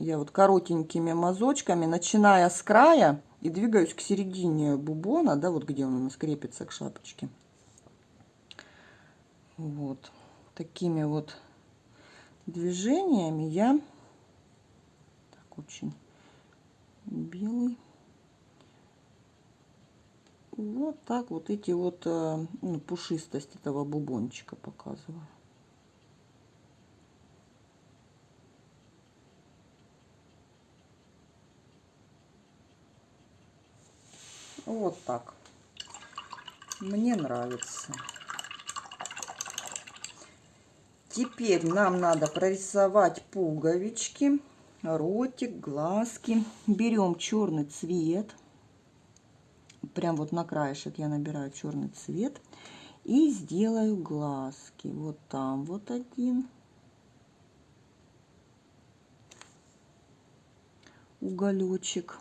Я вот коротенькими мазочками, начиная с края и двигаюсь к середине бубона, да, вот где он у нас крепится к шапочке. Вот такими вот движениями я так очень белый вот так вот эти вот э, ну, пушистость этого бубончика показываю вот так мне нравится Теперь нам надо прорисовать пуговички, ротик, глазки. Берем черный цвет. Прям вот на краешек я набираю черный цвет. И сделаю глазки. Вот там вот один. Уголечек.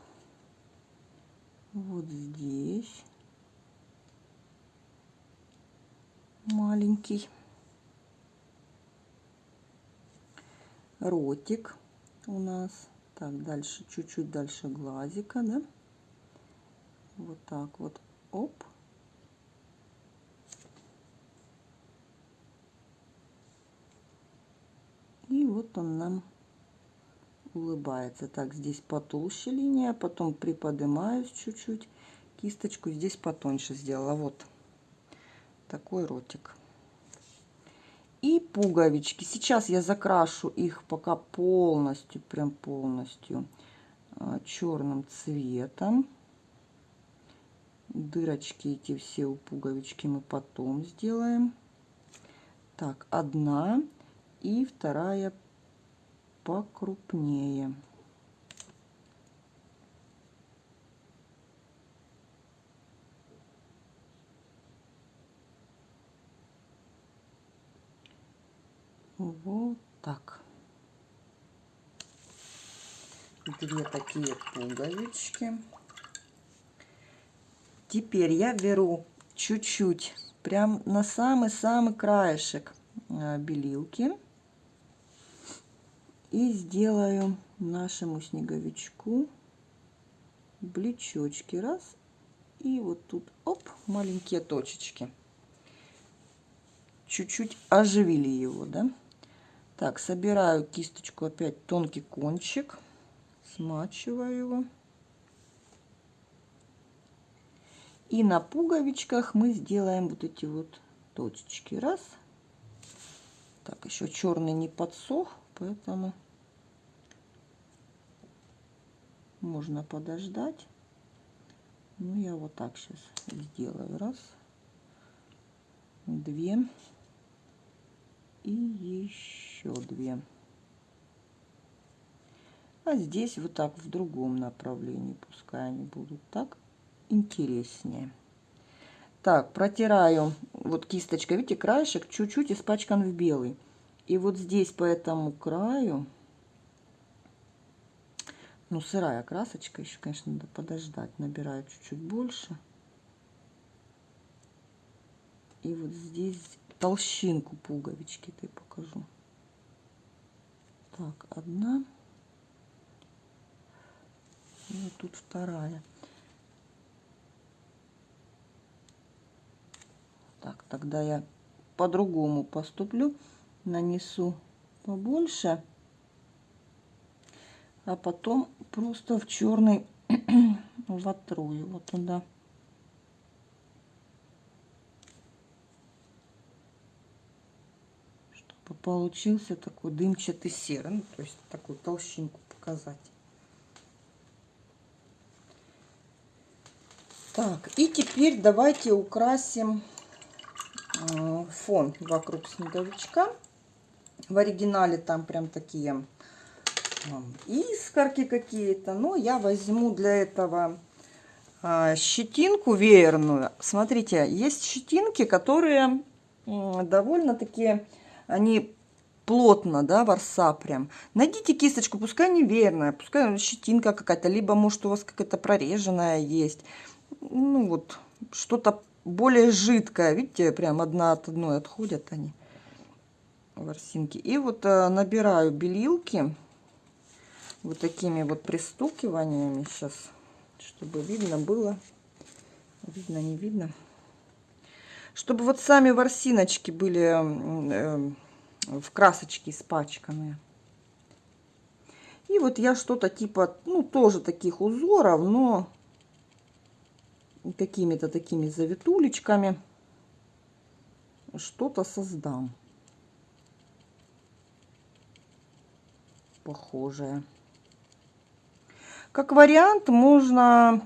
Вот здесь. Маленький. ротик у нас. Так, дальше, чуть-чуть дальше глазика, да? Вот так вот, оп. И вот он нам улыбается. Так, здесь потолще линия, потом приподнимаюсь чуть-чуть. Кисточку здесь потоньше сделала. Вот такой ротик и пуговички. Сейчас я закрашу их пока полностью, прям полностью а, черным цветом. Дырочки эти все у пуговички мы потом сделаем. Так, одна и вторая покрупнее. Вот так. Две такие пуговички. Теперь я беру чуть-чуть, прям на самый-самый краешек а, белилки. И сделаю нашему снеговичку блечочки. Раз. И вот тут, оп, маленькие точечки. Чуть-чуть оживили его, да. Так, собираю кисточку опять тонкий кончик, смачиваю его. И на пуговичках мы сделаем вот эти вот точечки. Раз. Так, еще черный не подсох, поэтому можно подождать. Ну, я вот так сейчас сделаю. Раз, две и еще две. А здесь вот так в другом направлении, пускай они будут так интереснее. Так, протираю вот кисточкой, видите, краешек чуть-чуть испачкан в белый. И вот здесь по этому краю, ну, сырая красочка, еще, конечно, надо подождать, набираю чуть-чуть больше. И вот здесь толщинку пуговички ты покажу. Так, одна. И вот тут вторая. Так, тогда я по-другому поступлю. Нанесу побольше. А потом просто в черный вотру его туда. получился такой дымчатый серый. Ну, то есть такую толщинку показать. Так, и теперь давайте украсим э, фон вокруг снеговичка. В оригинале там прям такие искорки какие-то. Но я возьму для этого а, щетинку веерную. Смотрите, есть щетинки, которые довольно-таки, они плотно, да, ворса прям. Найдите кисточку, пускай не верная, пускай щетинка какая-то, либо может у вас какая-то прореженная есть. Ну вот, что-то более жидкое. Видите, прям одна от одной отходят они, ворсинки. И вот э, набираю белилки вот такими вот пристукиваниями сейчас, чтобы видно было. Видно, не видно. Чтобы вот сами ворсиночки были э, в красочке испачканные. И вот я что-то типа, ну, тоже таких узоров, но какими-то такими завитулечками что-то создам. Похожее. Как вариант можно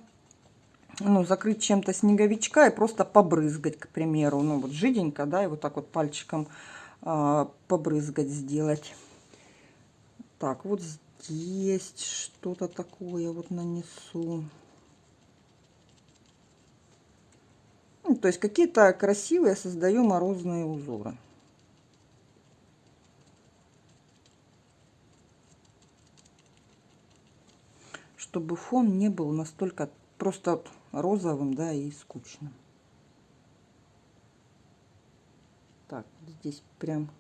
ну, закрыть чем-то снеговичка и просто побрызгать, к примеру. Ну, вот жиденько, да, и вот так вот пальчиком а, побрызгать, сделать. Так, вот здесь что-то такое вот нанесу. Ну, то есть какие-то красивые создаю морозные узоры. Чтобы фон не был настолько просто розовым, да, и скучным. Так, здесь прям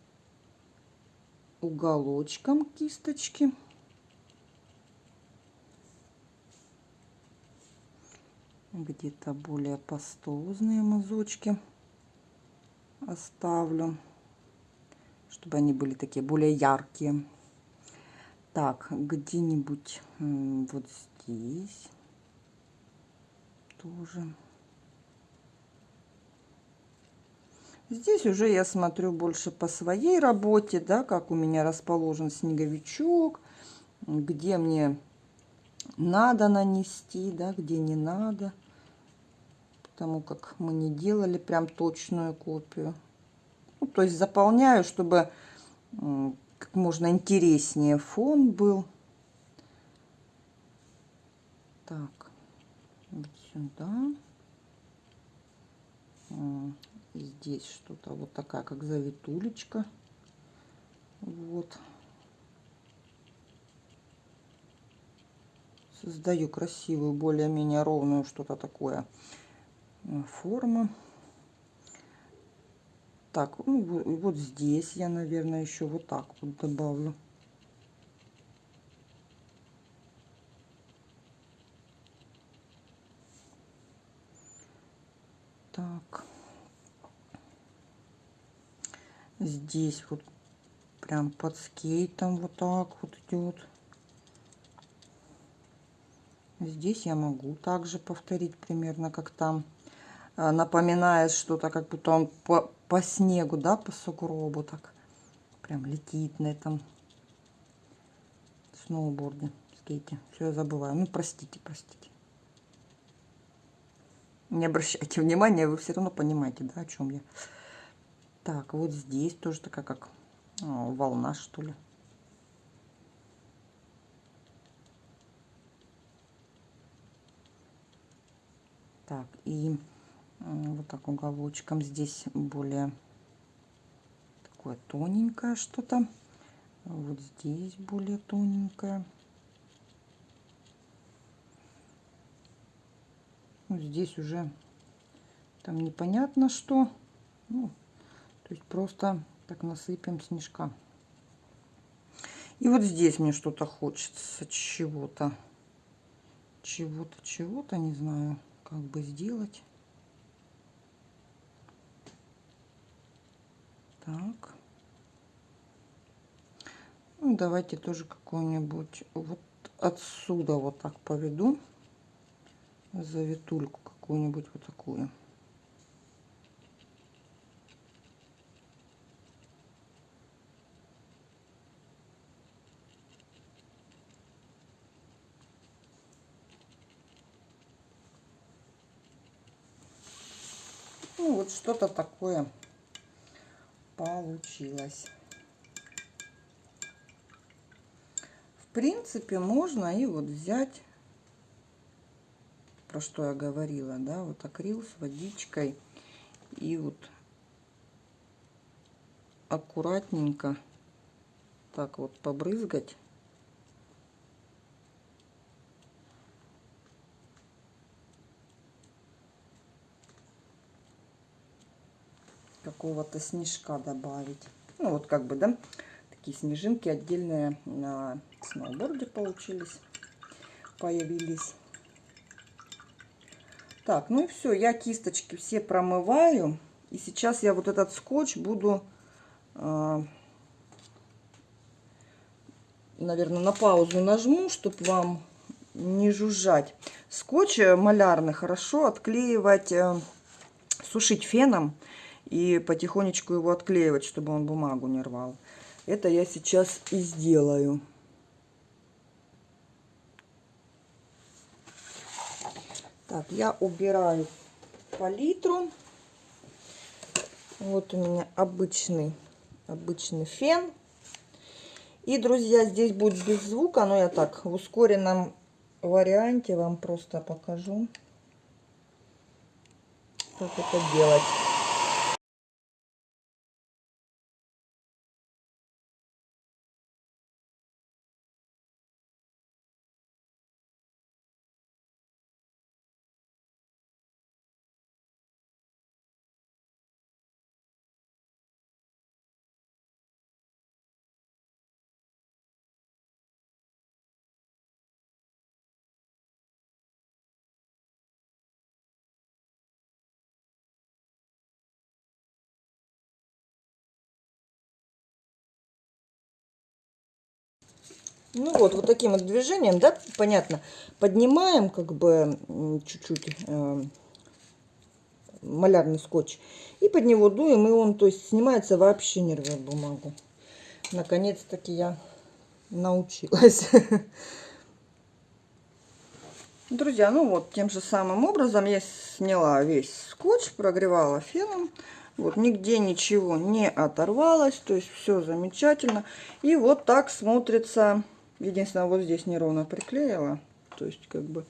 уголочком кисточки. Где-то более пастозные мазочки оставлю, чтобы они были такие более яркие. Так, где-нибудь вот здесь тоже. Здесь уже я смотрю больше по своей работе, да, как у меня расположен снеговичок, где мне надо нанести, да, где не надо. Потому как мы не делали прям точную копию. Ну, то есть заполняю, чтобы можно интереснее фон был. Так, вот сюда здесь что-то вот такая, как завитулечка. Вот. Создаю красивую, более-менее ровную что-то такое форму. Так, ну, вот здесь я, наверное, еще вот так вот добавлю. Так. Здесь вот прям под скейтом вот так вот идет. Здесь я могу также повторить примерно как там. А, напоминает что-то, как будто он по, по снегу, да, по сугробу так. Прям летит на этом сноуборде, скейте. Все, я забываю. Ну, простите, простите. Не обращайте внимания, вы все равно понимаете, да, о чем я. Так, вот здесь тоже такая как о, волна, что ли. Так, и вот так уголочком здесь более такое тоненькое что-то. Вот здесь более тоненькое. Здесь уже там непонятно что. Ну, то есть просто так насыпем снежка. И вот здесь мне что-то хочется, чего-то. Чего-то, чего-то, не знаю, как бы сделать. Так. Ну, давайте тоже какую-нибудь вот отсюда вот так поведу. Завитульку какую-нибудь вот такую. Ну, вот что-то такое получилось. В принципе, можно и вот взять, про что я говорила, да, вот акрил с водичкой. И вот аккуратненько так вот побрызгать. Какого-то снежка добавить. Ну, вот как бы, да, такие снежинки отдельные на сноуборде получились, появились. Так, ну и все, я кисточки все промываю. И сейчас я вот этот скотч буду, э, наверное, на паузу нажму, чтобы вам не жужжать. Скотч малярный хорошо отклеивать, э, сушить феном и потихонечку его отклеивать, чтобы он бумагу не рвал. Это я сейчас и сделаю. Так, я убираю палитру. Вот у меня обычный, обычный фен. И, друзья, здесь будет без звука, но я так в ускоренном варианте вам просто покажу, как это делать. Ну вот, вот таким вот движением, да, понятно, поднимаем как бы чуть-чуть э, малярный скотч и под него дуем, и он, то есть, снимается вообще не рвет бумагу. Наконец-таки я научилась. Друзья, ну вот, тем же самым образом я сняла весь скотч, прогревала феном. Вот, нигде ничего не оторвалось, то есть все замечательно. И вот так смотрится Единственное, вот здесь неровно приклеила. То есть, как бы...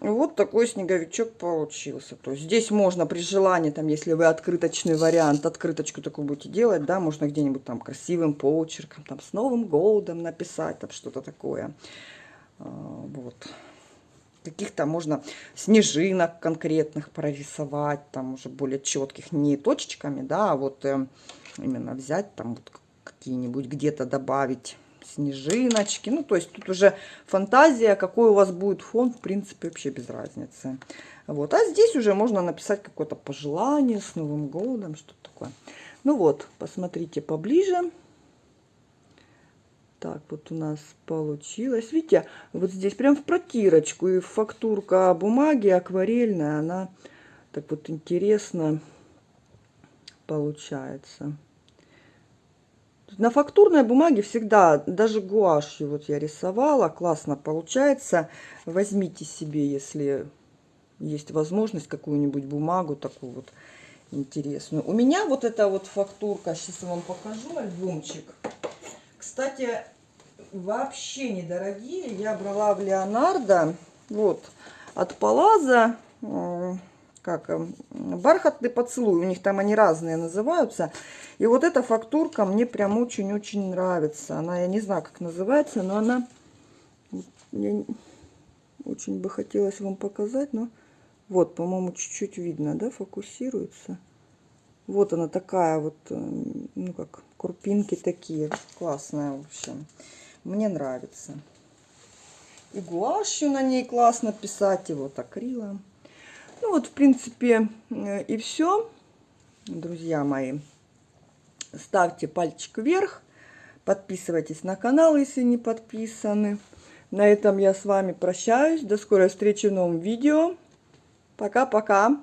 Вот такой снеговичок получился. То есть здесь можно при желании, там, если вы открыточный вариант, открыточку такую будете делать, да, можно где-нибудь там красивым почерком, там, с Новым годом написать, там, что-то такое. А, вот. Каких-то можно снежинок конкретных прорисовать, там, уже более четких, не точечками, да, а вот э, именно взять, там, вот какие-нибудь где-то добавить снежиночки. Ну, то есть тут уже фантазия, какой у вас будет фон, в принципе, вообще без разницы. Вот. А здесь уже можно написать какое-то пожелание с Новым годом, что-то такое. Ну вот, посмотрите поближе. Так, вот у нас получилось. Видите, вот здесь прям в протирочку. И фактурка бумаги акварельная, она так вот интересно получается. На фактурной бумаге всегда, даже гуашью вот я рисовала, классно получается. Возьмите себе, если есть возможность, какую-нибудь бумагу такую вот интересную. У меня вот эта вот фактурка, сейчас я вам покажу альбомчик. Кстати, вообще недорогие. Я брала в Леонардо, вот, от Палаза как эм, бархатный поцелуй. У них там они разные называются. И вот эта фактурка мне прям очень-очень нравится. Она, я не знаю, как называется, но она... Я очень бы хотелось вам показать, но... Вот, по-моему, чуть-чуть видно, да, фокусируется. Вот она такая вот, эм, ну как, крупинки такие. Классная, в общем. Мне нравится. И гуашью на ней классно писать, и вот акрилом. Ну вот, в принципе, э, и все, друзья мои. Ставьте пальчик вверх, подписывайтесь на канал, если не подписаны. На этом я с вами прощаюсь. До скорой встречи в новом видео. Пока-пока.